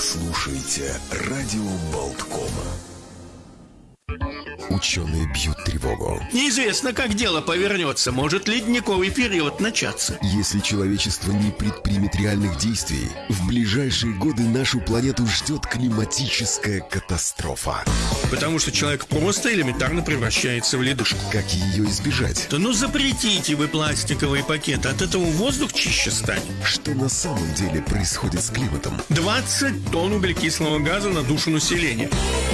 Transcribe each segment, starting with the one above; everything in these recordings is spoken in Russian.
слушаете «Радио Болткома». Ученые бьют тревогу. Неизвестно, как дело повернется. Может ледниковый период начаться. Если человечество не предпримет реальных действий, в ближайшие годы нашу планету ждет климатическая катастрофа. Потому что человек просто элементарно превращается в ледышку. Как ее избежать? Да ну запретите вы пластиковые пакеты. От этого воздух чище станет. Что на самом деле происходит с климатом? 20 тонн углекислого газа на душу населения.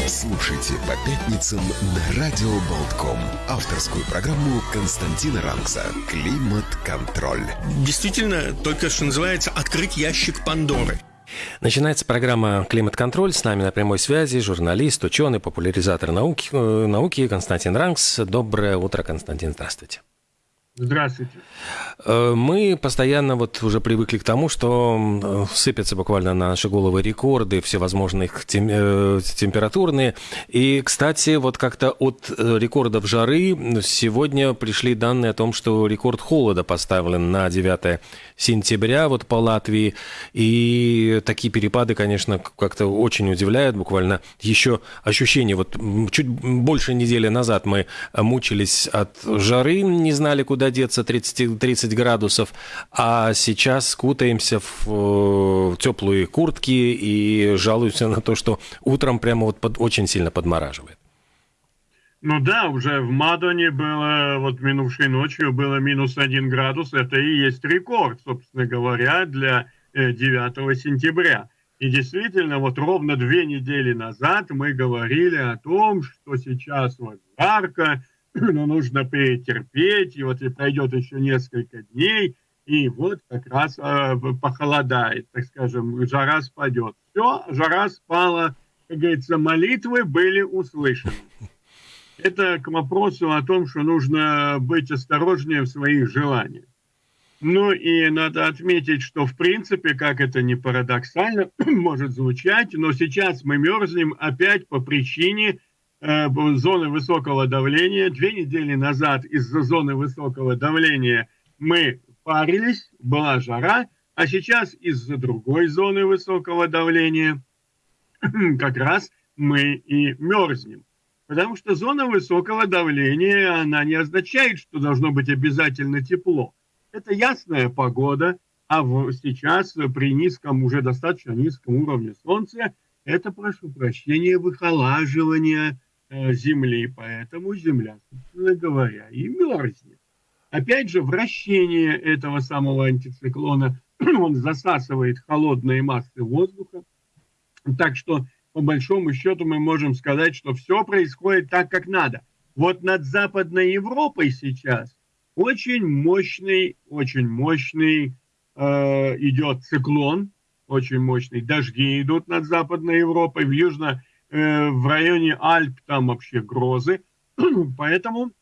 Слушайте по пятницам на Радио Болтком. Авторскую программу Константина Ранкса «Климат-контроль». Действительно, только что называется «Открыть ящик Пандоры». Начинается программа «Климат-контроль». С нами на прямой связи журналист, ученый, популяризатор науки, э, науки Константин Ранкс. Доброе утро, Константин. Здравствуйте. Здравствуйте. Э, мы постоянно вот уже привыкли к тому, что сыпятся буквально на наши головы рекорды всевозможных тем, э, температурные. И, кстати, вот как-то от э, рекордов жары сегодня пришли данные о том, что рекорд холода поставлен на 9 сентября вот по Латвии. И такие перепады, конечно, как-то очень удивляют. Буквально еще ощущение, вот чуть больше недели назад мы мучились от жары, не знали, куда куда деться 30, 30 градусов, а сейчас скутаемся в э, теплые куртки и жалуемся на то, что утром прямо вот под, очень сильно подмораживает. Ну да, уже в Мадоне было, вот минувшей ночью было минус один градус, это и есть рекорд, собственно говоря, для 9 э, сентября. И действительно, вот ровно две недели назад мы говорили о том, что сейчас вот жарко, но нужно перетерпеть, и вот и пройдет еще несколько дней, и вот как раз э, похолодает, так скажем, жара спадет. Все, жара спала, как говорится, молитвы были услышаны. Это к вопросу о том, что нужно быть осторожнее в своих желаниях. Ну и надо отметить, что в принципе, как это не парадоксально может звучать, но сейчас мы мерзнем опять по причине зоны высокого давления. Две недели назад из-за зоны высокого давления мы парились, была жара, а сейчас из-за другой зоны высокого давления как раз мы и мерзнем. Потому что зона высокого давления, она не означает, что должно быть обязательно тепло. Это ясная погода, а в, сейчас при низком, уже достаточно низком уровне Солнца, это, прошу прощения, выхолаживание Э, Земли, поэтому Земля, собственно говоря, и мерзнет. Опять же, вращение этого самого антициклона, он засасывает холодные массы воздуха, так что, по большому счету, мы можем сказать, что все происходит так, как надо. Вот над Западной Европой сейчас очень мощный, очень мощный э, идет циклон, очень мощный. Дожди идут над Западной Европой. В Южно Э, в районе Альп там вообще грозы. Поэтому,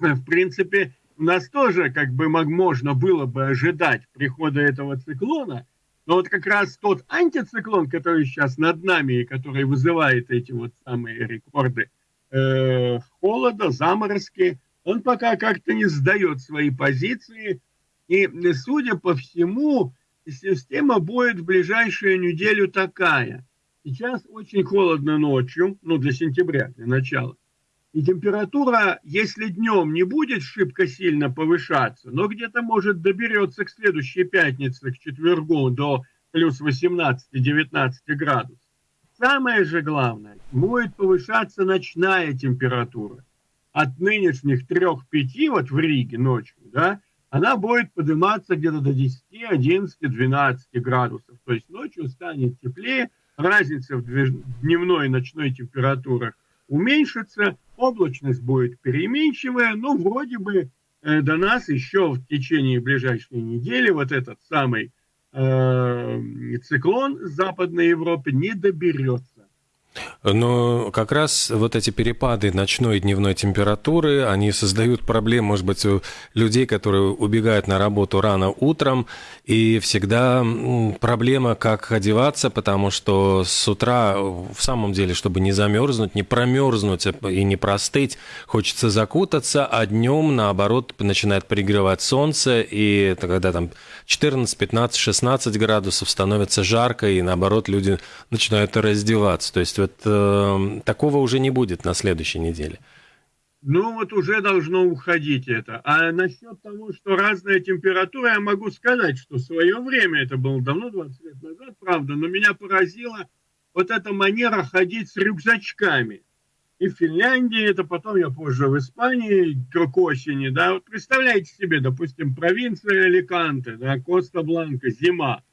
э, в принципе, у нас тоже как бы можно было бы ожидать прихода этого циклона, но вот как раз тот антициклон, который сейчас над нами и который вызывает эти вот самые рекорды э, холода, заморозки, он пока как-то не сдает свои позиции. И, судя по всему, система будет в ближайшую неделю такая – Сейчас очень холодно ночью, ну, для сентября, для начала. И температура, если днем не будет шибко сильно повышаться, но где-то, может, доберется к следующей пятнице, к четвергу, до плюс 18-19 градусов. Самое же главное, будет повышаться ночная температура. От нынешних 3-5 вот в Риге ночью, да, она будет подниматься где-то до 10, 11, 12 градусов. То есть ночью станет теплее, разница в дневной и ночной температурах уменьшится, облачность будет переменчивая, но вроде бы э, до нас еще в течение ближайшей недели вот этот самый э, циклон Западной Европы не доберется. Но как раз вот эти перепады ночной и дневной температуры, они создают проблем, может быть, у людей, которые убегают на работу рано утром, и всегда проблема, как одеваться, потому что с утра, в самом деле, чтобы не замерзнуть, не промерзнуть и не простыть, хочется закутаться, а днем, наоборот, начинает пригревать солнце, и когда там 14, 15, 16 градусов становится жарко, и наоборот, люди начинают раздеваться. То есть вот э, такого уже не будет на следующей неделе. Ну вот уже должно уходить это. А насчет того, что разная температура, я могу сказать, что в свое время, это было давно, 20 лет назад, правда, но меня поразила вот эта манера ходить с рюкзачками. И в Финляндии, это потом я позже в Испании, к осени, да, вот представляете себе, допустим, провинция Аликанте, да, Коста-Бланка, зима.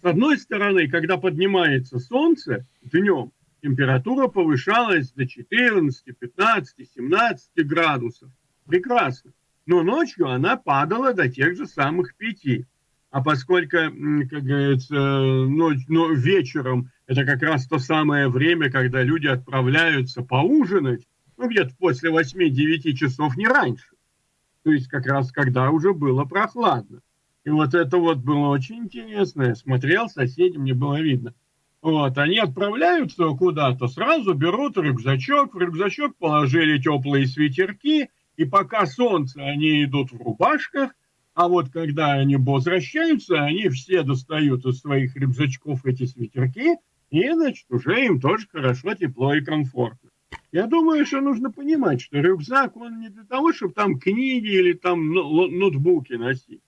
С одной стороны, когда поднимается солнце днем, температура повышалась до 14, 15, 17 градусов. Прекрасно. Но ночью она падала до тех же самых 5. А поскольку, как говорится, ночь, но вечером это как раз то самое время, когда люди отправляются поужинать, ну, где-то после 8-9 часов, не раньше. То есть как раз когда уже было прохладно. И вот это вот было очень интересно. Я смотрел, соседям мне было видно – вот, они отправляются куда-то, сразу берут рюкзачок, в рюкзачок положили теплые свитерки, и пока солнце, они идут в рубашках, а вот когда они возвращаются, они все достают из своих рюкзачков эти свитерки, и, значит, уже им тоже хорошо, тепло и комфортно. Я думаю, что нужно понимать, что рюкзак, он не для того, чтобы там книги или там ноутбуки носить,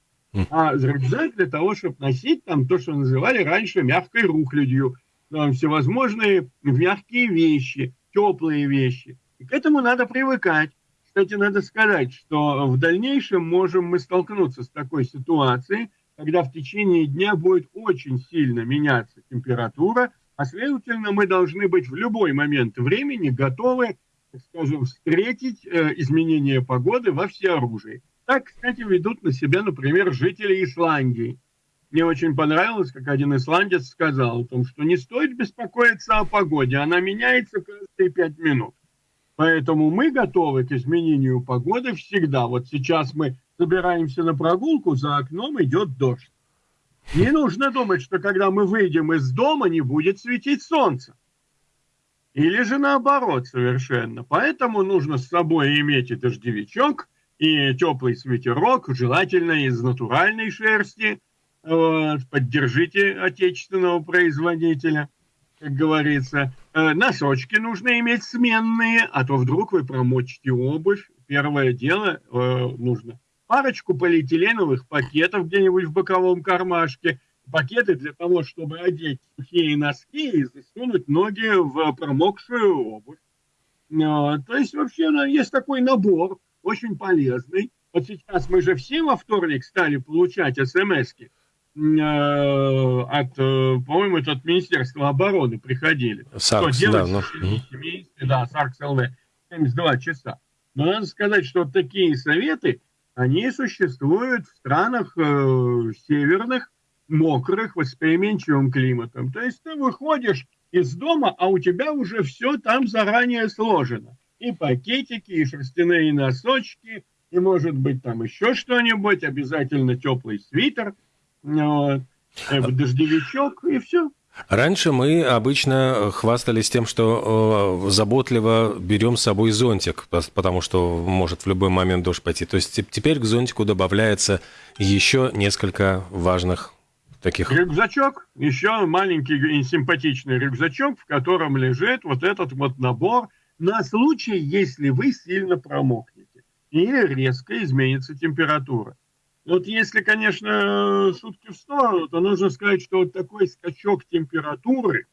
а рюкзак для того, чтобы носить там то, что называли раньше мягкой рухлядью – там всевозможные мягкие вещи, теплые вещи. И к этому надо привыкать. Кстати, надо сказать, что в дальнейшем можем мы столкнуться с такой ситуацией, когда в течение дня будет очень сильно меняться температура, а следовательно мы должны быть в любой момент времени готовы, так скажем, встретить э, изменения погоды во всеоружии. Так, кстати, ведут на себя, например, жители Исландии. Мне очень понравилось, как один исландец сказал о том, что не стоит беспокоиться о погоде, она меняется каждые пять минут. Поэтому мы готовы к изменению погоды всегда. Вот сейчас мы собираемся на прогулку, за окном идет дождь. Не нужно думать, что когда мы выйдем из дома, не будет светить солнце. Или же наоборот совершенно. Поэтому нужно с собой иметь и дождевичок, и теплый свитерок, желательно из натуральной шерсти – вот, поддержите отечественного производителя, как говорится. Э, носочки нужно иметь сменные, а то вдруг вы промочите обувь. Первое дело э, нужно парочку полиэтиленовых пакетов где-нибудь в боковом кармашке, пакеты для того, чтобы одеть сухие носки и засунуть ноги в промокшую обувь. То есть вообще есть такой набор, очень полезный. Вот сейчас мы же все во вторник стали получать смс-ки Э, от, э, по-моему, это от Министерства обороны приходили. Саркс, что делать да, ну. месяце, да, Саркс ЛВ, 72 часа. Но надо сказать, что такие советы, они существуют в странах э, северных, мокрых, восприимчивым климатом. То есть ты выходишь из дома, а у тебя уже все там заранее сложено. И пакетики, и шерстяные носочки, и, может быть, там еще что-нибудь, обязательно теплый свитер – вот, дождевичок и все. Раньше мы обычно хвастались тем, что э, заботливо берем с собой зонтик, потому что может в любой момент дождь пойти. То есть теперь к зонтику добавляется еще несколько важных таких... Рюкзачок, еще маленький и симпатичный рюкзачок, в котором лежит вот этот вот набор на случай, если вы сильно промокнете или резко изменится температура. Вот если, конечно, шутки в сторону, то нужно сказать, что вот такой скачок температуры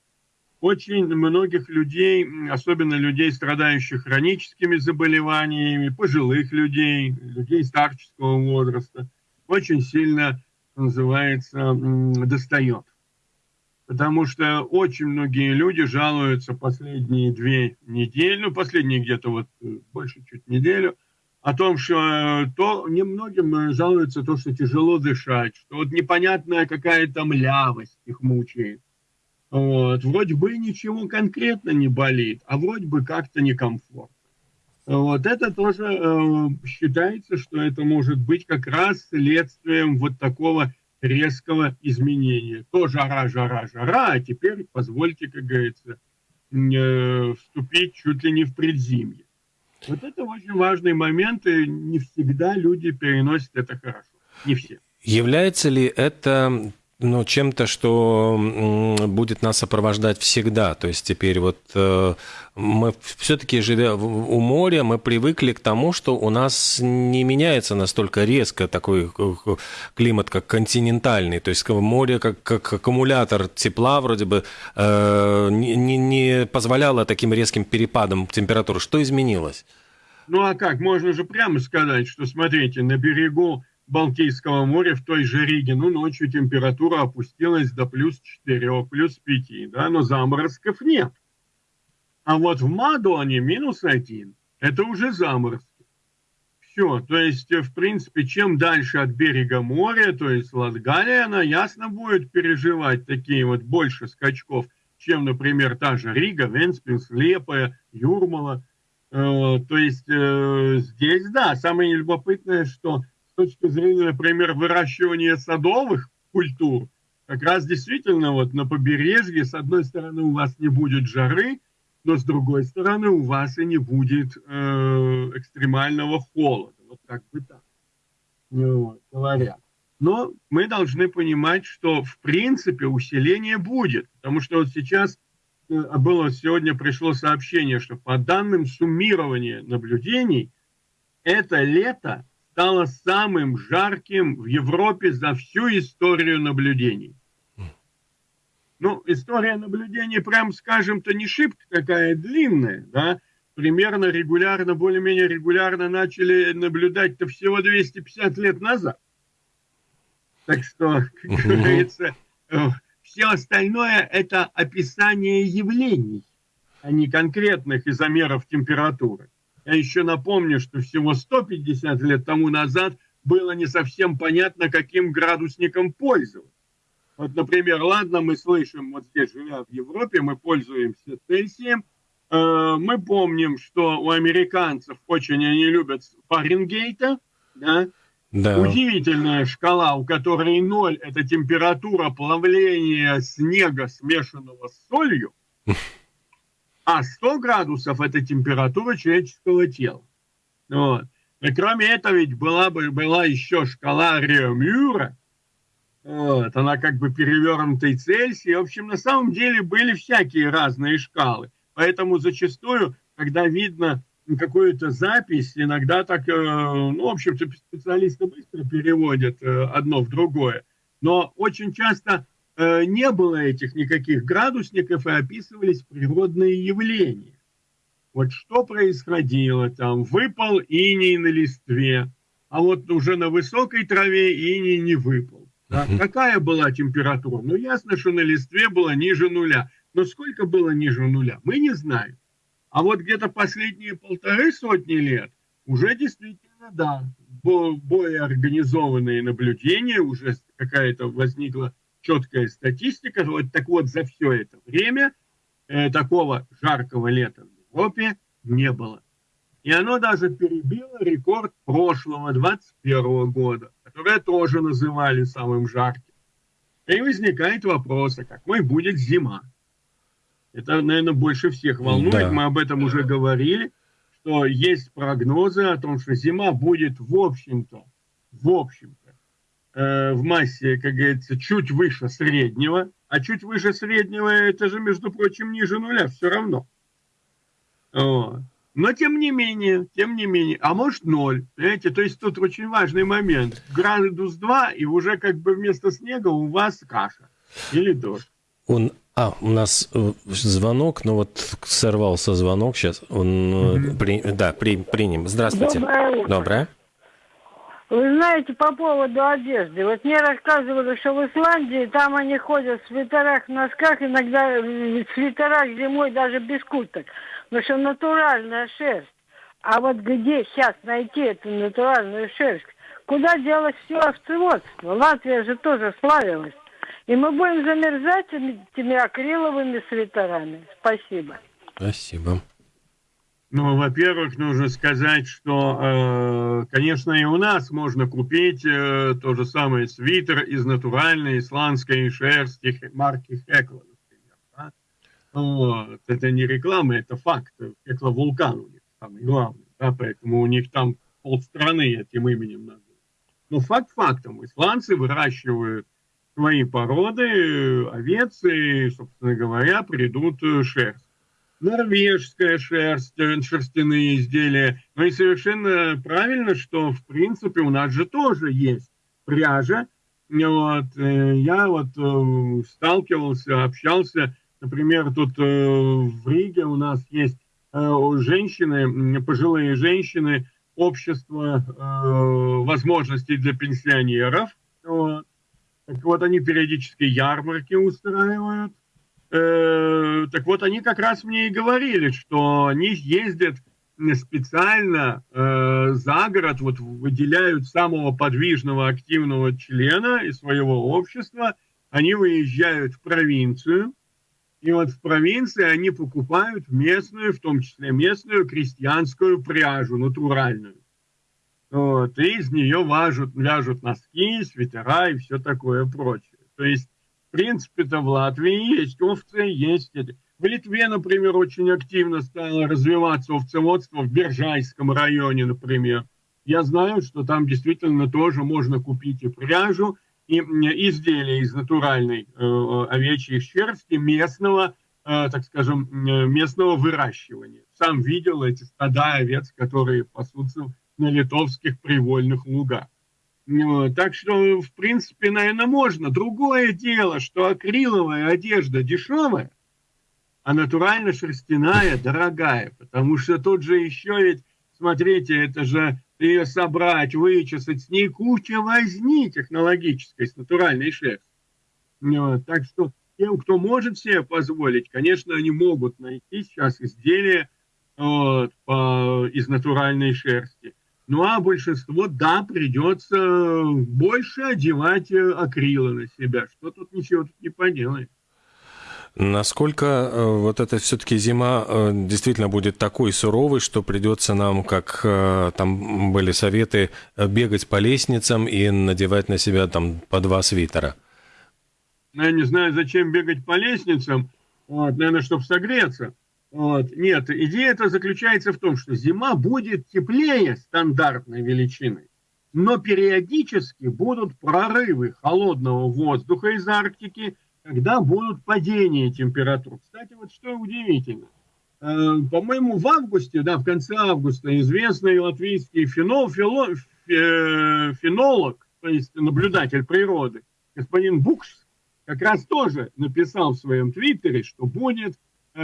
очень многих людей, особенно людей, страдающих хроническими заболеваниями, пожилых людей, людей старческого возраста, очень сильно, называется, достает. Потому что очень многие люди жалуются последние две недели, ну, последние где-то вот э, больше чуть неделю – о том, что э, то немногим э, жалуются то, что тяжело дышать, что вот непонятная какая-то млявость их мучает. Вот. Вроде бы ничего конкретно не болит, а вроде бы как-то некомфортно. Вот это тоже э, считается, что это может быть как раз следствием вот такого резкого изменения. То жара, жара, жара, а теперь позвольте, как говорится, э, вступить чуть ли не в предзимье. Вот это очень важный момент, и не всегда люди переносят это хорошо. Не все. Является ли это ну, чем-то, что будет нас сопровождать всегда. То есть теперь вот э, мы все-таки, живя у моря, мы привыкли к тому, что у нас не меняется настолько резко такой э, климат, как континентальный. То есть море как, как аккумулятор тепла вроде бы э, не, не позволяло таким резким перепадам температуры. Что изменилось? Ну а как? Можно же прямо сказать, что, смотрите, на берегу Балтийского моря в той же Риге, ну, ночью температура опустилась до плюс 4, плюс 5, да, но заморозков нет. А вот в Мадоне минус 1, это уже заморозки. Все, то есть, в принципе, чем дальше от берега моря, то есть Латгалия, она ясно будет переживать такие вот больше скачков, чем, например, та же Рига, Венспилс, Лепая, Юрмала. Э, то есть э, здесь, да, самое любопытное, что точки зрения, например, выращивания садовых культур, как раз действительно вот на побережье, с одной стороны, у вас не будет жары, но с другой стороны, у вас и не будет э, экстремального холода. Вот как бы так вот, говорят. Но мы должны понимать, что в принципе усиление будет, потому что вот сейчас э, было сегодня пришло сообщение, что по данным суммирования наблюдений, это лето стало самым жарким в Европе за всю историю наблюдений. Ну, история наблюдений, прям скажем-то, не шибко такая длинная, да, примерно регулярно, более-менее регулярно начали наблюдать-то всего 250 лет назад. Так что, как говорится, э, все остальное – это описание явлений, а не конкретных изомеров температуры. Я еще напомню, что всего 150 лет тому назад было не совсем понятно, каким градусником пользоваться. Вот, например, ладно, мы слышим, вот здесь, живя в Европе, мы пользуемся Цельсием, э, мы помним, что у американцев очень они любят Фаренгейта, да? Да. Удивительная шкала, у которой ноль – это температура плавления снега, смешанного с солью. А 100 градусов – это температура человеческого тела. Вот. И кроме этого ведь была, бы, была еще шкала Реомюра, вот, она как бы перевернутый Цельсий. В общем, на самом деле были всякие разные шкалы. Поэтому зачастую, когда видно какую-то запись, иногда так, э, ну, в общем-то, специалисты быстро переводят э, одно в другое. Но очень часто не было этих никаких градусников и описывались природные явления. Вот что происходило там, выпал иней на листве, а вот уже на высокой траве иней не выпал. Да? Какая была температура? Ну, ясно, что на листве было ниже нуля. Но сколько было ниже нуля, мы не знаем. А вот где-то последние полторы сотни лет уже действительно, да, более организованные наблюдения, уже какая-то возникла четкая статистика. Вот, так вот, за все это время э, такого жаркого лета в Европе не было. И оно даже перебило рекорд прошлого, 21 года, которое тоже называли самым жарким. И возникает вопрос, а какой будет зима? Это, наверное, больше всех волнует. Да. Мы об этом уже говорили, что есть прогнозы о том, что зима будет, в общем-то, в общем-то, Э, в массе, как говорится, чуть выше среднего, а чуть выше среднего это же, между прочим, ниже нуля все равно. Вот. Но тем не менее, тем не менее, а может ноль, понимаете, то есть тут очень важный момент. Градус 2, и уже как бы вместо снега у вас каша или дождь. Он, а, у нас э, звонок, но вот сорвался звонок сейчас. Он, mm-hmm. при, да, при, примем. Здравствуйте. Доброе утро. Доброе. Вы знаете, по поводу одежды. Вот мне рассказывали, что в Исландии там они ходят в свитерах, в носках, иногда в свитерах зимой даже без курток. Потому что натуральная шерсть. А вот где сейчас найти эту натуральную шерсть? Куда делось все овцеводство? Латвия же тоже славилась И мы будем замерзать этими акриловыми свитерами. Спасибо. Спасибо. Ну, во-первых, нужно сказать, что, э, конечно, и у нас можно купить э, то же самое свитер из натуральной исландской шерсти марки Хекла, например. Да? Вот. Это не реклама, это факт. Хекла вулкан у них самый главный, да? поэтому у них там полстраны этим именем названо. Но факт фактом, исландцы выращивают свои породы овец, и, собственно говоря, придут шерсть норвежская шерсть, э, шерстяные изделия. Ну и совершенно правильно, что в принципе у нас же тоже есть пряжа. Вот, э, я вот э, сталкивался, общался, например, тут в Риге у нас есть женщины, пожилые женщины, общество возможностей для пенсионеров. Вот. Так вот, они периодически ярмарки устраивают, Э, так вот, они как раз мне и говорили, что они ездят специально э, за город, вот выделяют самого подвижного, активного члена из своего общества, они выезжают в провинцию, и вот в провинции они покупают местную, в том числе местную крестьянскую пряжу, натуральную. Вот, и из нее важут, вяжут носки, свитера и все такое прочее. То есть принципе-то в Латвии есть овцы, есть... В Литве, например, очень активно стало развиваться овцеводство в Биржайском районе, например. Я знаю, что там действительно тоже можно купить и пряжу, и изделия из натуральной э, овечьей шерсти местного, э, так скажем, местного выращивания. Сам видел эти стада овец, которые пасутся на литовских привольных лугах. Так что, в принципе, наверное, можно. Другое дело, что акриловая одежда дешевая, а натурально шерстяная дорогая. Потому что тут же еще ведь, смотрите, это же ее собрать, вычесать, с ней куча возни технологической, с натуральной шерстью. Так что тем, кто может себе позволить, конечно, они могут найти сейчас изделия вот, по, из натуральной шерсти. Ну а большинство, да, придется больше одевать э, акрила на себя. Что тут ничего тут не поделаешь. Насколько э, вот эта все-таки зима э, действительно будет такой суровой, что придется нам, как там были советы, бегать по лестницам и надевать на себя там по два свитера? Ну, я не знаю, зачем бегать по лестницам. Вот, наверное, чтобы согреться. Вот. Нет, идея это заключается в том, что зима будет теплее стандартной величины, но периодически будут прорывы холодного воздуха из Арктики, когда будут падения температур. Кстати, вот что удивительно. Э, по-моему, в августе, да, в конце августа известный латвийский фенол, фило, э, фенолог, то есть наблюдатель природы, господин Букс, как раз тоже написал в своем твиттере, что будет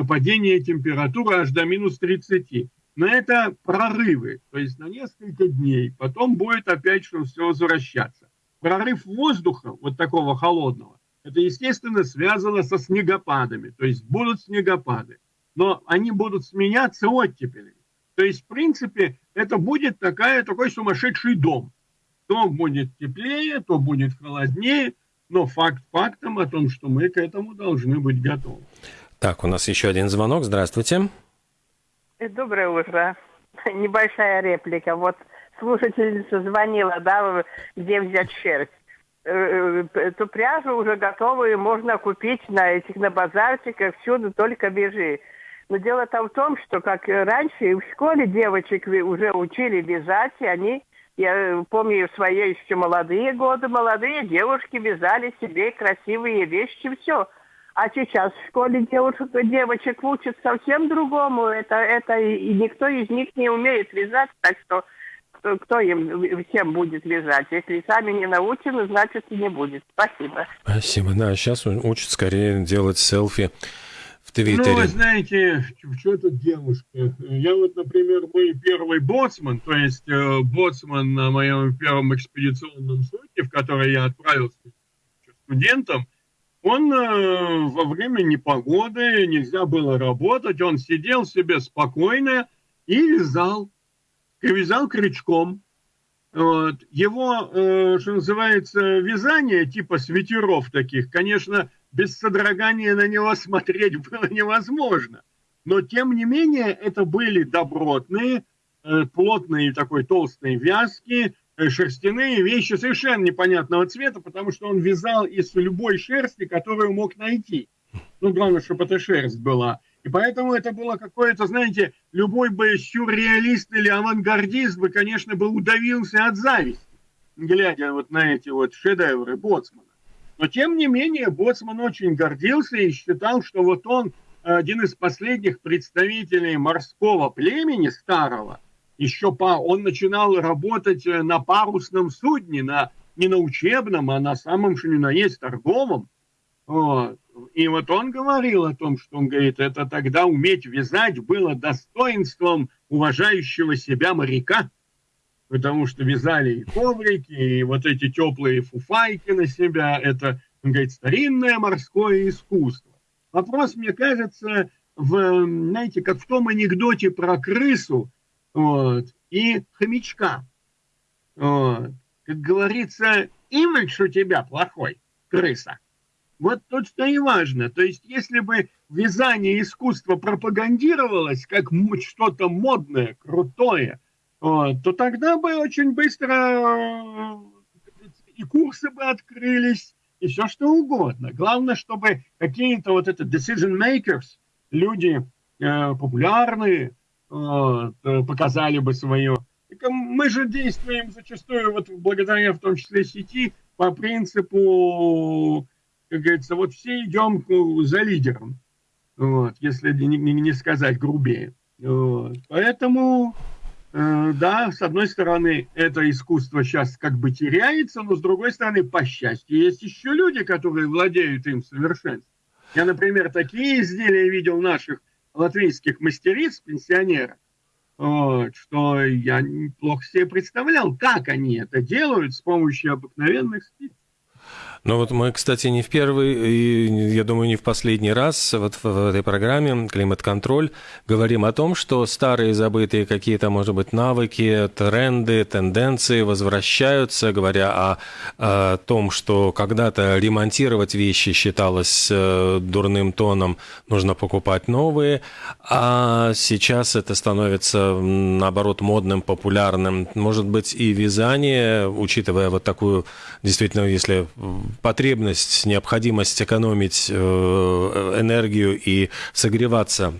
падение температуры аж до минус 30. Но это прорывы, то есть на несколько дней. Потом будет опять что все возвращаться. Прорыв воздуха, вот такого холодного, это, естественно, связано со снегопадами. То есть будут снегопады. Но они будут сменяться оттепелями. То есть, в принципе, это будет такая, такой сумасшедший дом. То будет теплее, то будет холоднее, но факт фактом о том, что мы к этому должны быть готовы. Так, у нас еще один звонок. Здравствуйте. Э, доброе утро. Небольшая реплика. Вот слушательница звонила, да, где взять шерсть. Э, э, эту пряжу уже готовую можно купить на этих, на базарчиках, всюду только бежи. Но дело-то в том, что как раньше в школе девочек уже учили вязать, и они, я помню, в свои еще молодые годы, молодые девушки вязали себе красивые вещи, все – а сейчас в школе девушек, девочек учат совсем другому. Это, это и никто из них не умеет вязать, так что кто, кто им всем будет вязать? Если сами не научены, значит и не будет. Спасибо. Спасибо. Да, сейчас учат скорее делать селфи в Твиттере. Ну, вы знаете, что тут девушка? Я вот, например, мой первый боцман, то есть э, боцман на моем первом экспедиционном судне, в который я отправился студентом, он э, во время непогоды, нельзя было работать, он сидел себе спокойно и вязал. И вязал крючком. Вот. Его, э, что называется, вязание, типа свитеров таких, конечно, без содрогания на него смотреть было невозможно. Но, тем не менее, это были добротные, э, плотные такой толстые вязки, шерстяные вещи совершенно непонятного цвета, потому что он вязал из любой шерсти, которую мог найти. Ну, главное, чтобы эта шерсть была. И поэтому это было какое-то, знаете, любой бы сюрреалист или авангардист бы, конечно, бы удавился от зависти, глядя вот на эти вот шедевры Боцмана. Но, тем не менее, Боцман очень гордился и считал, что вот он один из последних представителей морского племени старого, еще по, он начинал работать на парусном судне, на, не на учебном, а на самом, что ни на есть, торговом. Вот. И вот он говорил о том, что он говорит, это тогда уметь вязать было достоинством уважающего себя моряка, потому что вязали и коврики, и вот эти теплые фуфайки на себя, это, он говорит, старинное морское искусство. Вопрос, мне кажется, в, знаете, как в том анекдоте про крысу вот, и хомячка. Вот. Как говорится, имидж у тебя плохой, крыса – вот тут что и важно. То есть, если бы вязание искусства пропагандировалось как что-то модное, крутое, вот, то тогда бы очень быстро и курсы бы открылись, и все что угодно. Главное, чтобы какие-то вот это decision makers, люди э, популярные, вот, э, показали бы свое. Мы же действуем зачастую, вот благодаря в том числе сети, по принципу как говорится, вот все идем за лидером, вот, если не, не, сказать грубее. Вот. Поэтому, э, да, с одной стороны, это искусство сейчас как бы теряется, но с другой стороны, по счастью, есть еще люди, которые владеют им в совершенстве. Я, например, такие изделия видел наших латвийских мастериц, пенсионеров, вот, что я плохо себе представлял, как они это делают с помощью обыкновенных спиц. Ну вот мы, кстати, не в первый, и, я думаю, не в последний раз вот в, в этой программе «Климат-контроль» говорим о том, что старые забытые какие-то, может быть, навыки, тренды, тенденции возвращаются, говоря о, о том, что когда-то ремонтировать вещи считалось э, дурным тоном, нужно покупать новые, а сейчас это становится, наоборот, модным, популярным. Может быть, и вязание, учитывая вот такую, действительно, если потребность, необходимость экономить э, энергию и согреваться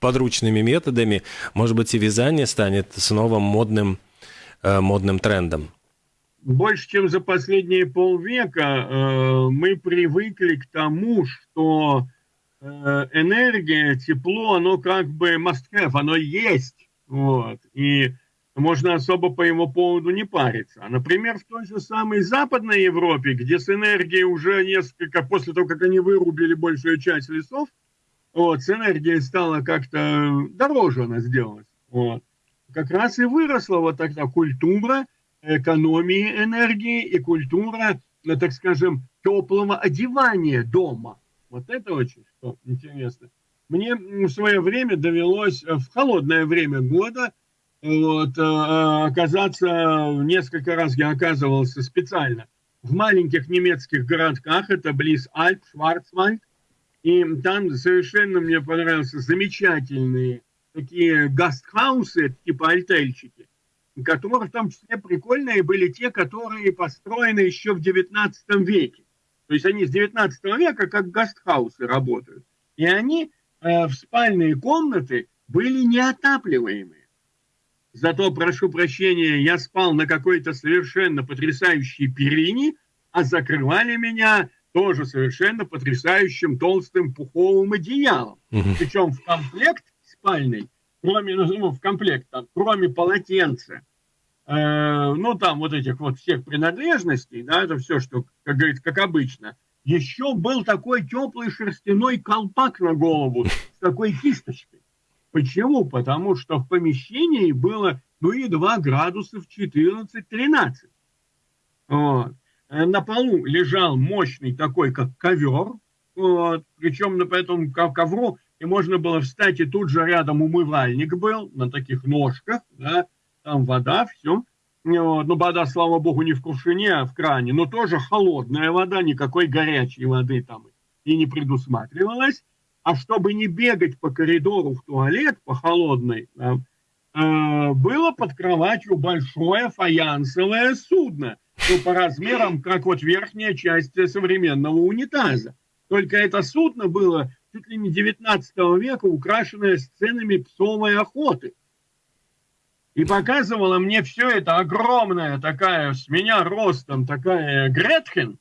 подручными методами, может быть, и вязание станет снова модным, э, модным трендом. Больше, чем за последние полвека э, мы привыкли к тому, что энергия, тепло, оно как бы must have, оно есть. Вот. И можно особо по его поводу не париться. А, например, в той же самой Западной Европе, где с энергией уже несколько, после того, как они вырубили большую часть лесов, вот, с энергией стала как-то дороже она сделалась. Вот. Как раз и выросла вот тогда культура экономии энергии и культура, ну, так скажем, теплого одевания дома. Вот это очень что интересно. Мне в свое время довелось в холодное время года – вот, э, оказаться, несколько раз я оказывался специально в маленьких немецких городках, это близ Альп, Шварцвальд, и там совершенно мне понравился замечательные такие гастхаусы, типа альтельчики, которые в том числе прикольные были те, которые построены еще в 19 веке. То есть они с 19 века как гастхаусы работают. И они э, в спальные комнаты были неотапливаемые. Зато, прошу прощения, я спал на какой-то совершенно потрясающей перине, а закрывали меня тоже совершенно потрясающим толстым пуховым одеялом. Угу. Причем в комплект спальный, кроме, ну, ну, в комплект, там, кроме полотенца, э, ну, там вот этих вот всех принадлежностей, да, это все, что, как говорится, как обычно, еще был такой теплый шерстяной колпак на голову с такой кисточкой. Почему? Потому что в помещении было, ну, едва градусов 14-13. Вот. Э, на полу лежал мощный такой, как ковер, вот. причем на этом ковру и можно было встать, и тут же рядом умывальник был на таких ножках, да, там вода, все. Вот. Ну, вода, слава богу, не в кувшине, а в кране, но тоже холодная вода, никакой горячей воды там и не предусматривалось. А чтобы не бегать по коридору в туалет по холодной, да, э, было под кроватью большое фаянсовое судно, ну, по размерам, как вот верхняя часть современного унитаза. Только это судно было чуть ли не 19 века, украшенное сценами псовой охоты. И показывала мне все это огромная такая, с меня ростом такая Гретхен,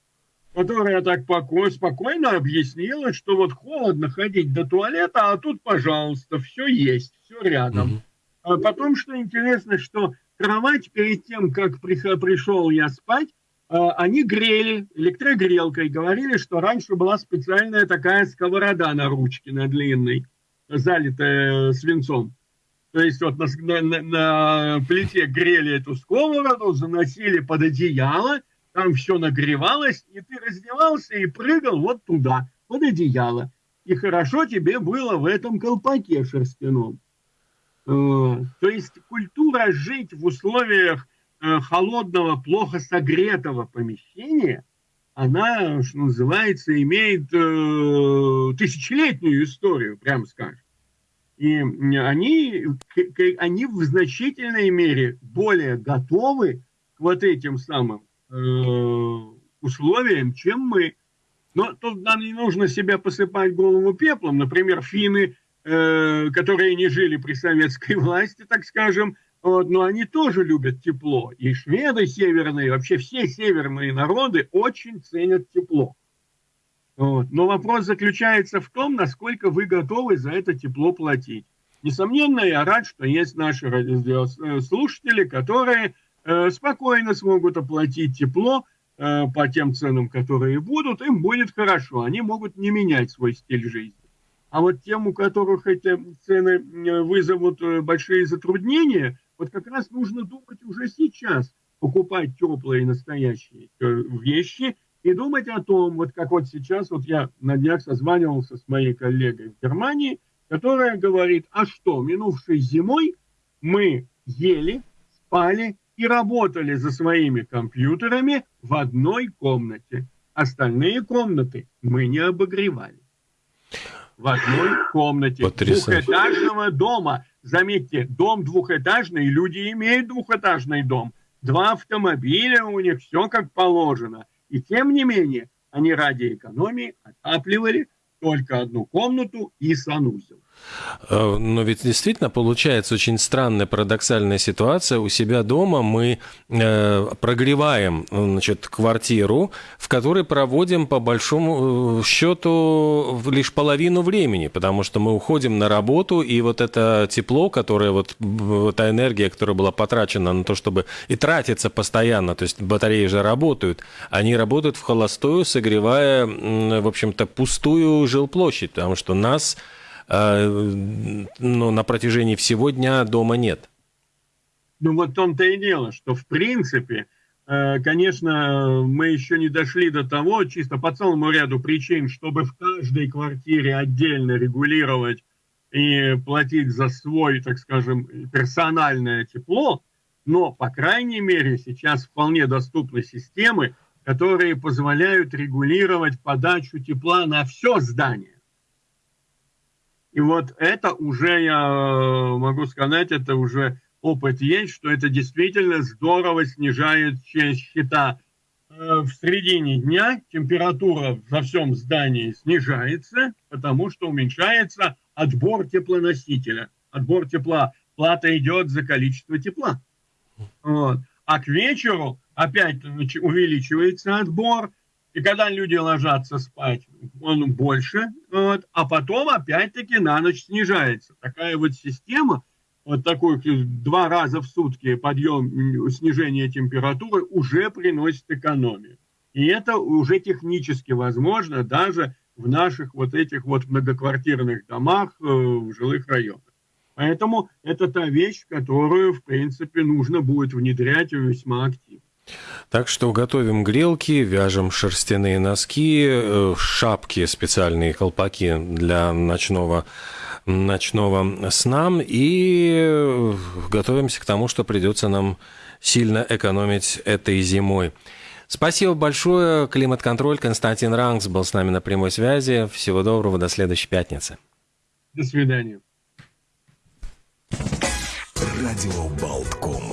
которая так покой, спокойно объяснила, что вот холодно ходить до туалета, а тут, пожалуйста, все есть, все рядом. Mm-hmm. А потом, что интересно, что кровать перед тем, как пришел я спать, а, они грели электрогрелкой, говорили, что раньше была специальная такая сковорода на ручке, на длинной, залитая свинцом. То есть вот на, на, на плите грели эту сковороду, заносили под одеяло, там все нагревалось, и ты раздевался и прыгал вот туда, под одеяло. И хорошо тебе было в этом колпаке шерстяном. Э, то есть культура жить в условиях э, холодного, плохо согретого помещения, она, что называется, имеет э, тысячелетнюю историю, прямо скажем. И они, они в значительной мере более готовы к вот этим самым условиям, чем мы. Но тут нам не нужно себя посыпать голову пеплом. Например, финны Э, которые не жили при советской власти, так скажем, вот, но они тоже любят тепло. И шведы северные, вообще все северные народы очень ценят тепло. Вот. Но вопрос заключается в том, насколько вы готовы за это тепло платить. Несомненно, я рад, что есть наши радиослушатели, которые э, спокойно смогут оплатить тепло э, по тем ценам, которые будут, им будет хорошо. Они могут не менять свой стиль жизни. А вот тем, у которых эти цены вызовут э, большие затруднения, вот как раз нужно думать уже сейчас, покупать теплые настоящие э, вещи и думать о том, вот как вот сейчас, вот я на днях созванивался с моей коллегой в Германии, которая говорит, а что, минувшей зимой мы ели, спали и работали за своими компьютерами в одной комнате. Остальные комнаты мы не обогревали в одной комнате Потрясающе. двухэтажного дома. Заметьте, дом двухэтажный, люди имеют двухэтажный дом. Два автомобиля у них, все как положено. И тем не менее, они ради экономии отапливали только одну комнату и санузел. Э, но ведь действительно получается очень странная парадоксальная ситуация. У себя дома мы э, прогреваем значит, квартиру, в которой проводим по большому э, счету лишь половину времени, потому что мы уходим на работу, и вот это тепло, которое вот, та энергия, которая была потрачена на то, чтобы и тратится постоянно, то есть батареи же работают, они работают в холостую, согревая, в общем-то, пустую жилплощадь, потому что нас ну, на протяжении всего дня дома нет. Ну вот в том-то и дело, что в принципе, э, конечно, мы еще не дошли до того, чисто по целому ряду причин, чтобы в каждой квартире отдельно регулировать и платить за свой, так скажем, персональное тепло, но, по крайней мере, сейчас вполне доступны системы, которые позволяют регулировать подачу тепла на все здание. И вот это уже, я э, могу сказать, это уже опыт есть, что это действительно здорово снижает счета. Э, в середине дня температура во всем здании снижается, потому что уменьшается отбор теплоносителя. Отбор тепла. Плата идет за количество тепла. Вот. А к вечеру опять увеличивается отбор – и когда люди ложатся спать, он больше, вот, а потом опять-таки на ночь снижается. Такая вот система, вот такой два раза в сутки подъем, снижение температуры уже приносит экономию. И это уже технически возможно даже в наших вот этих вот многоквартирных домах э, в жилых районах. Поэтому это та вещь, которую, в принципе, нужно будет внедрять весьма активно. Так что готовим грелки, вяжем шерстяные носки, э, шапки, специальные колпаки для ночного ночного сна и готовимся к тому, что придется нам сильно экономить этой зимой. Спасибо большое. Климат-контроль. Константин Ранкс был с нами на прямой связи. Всего доброго. До следующей пятницы. До свидания. Радио Болткома.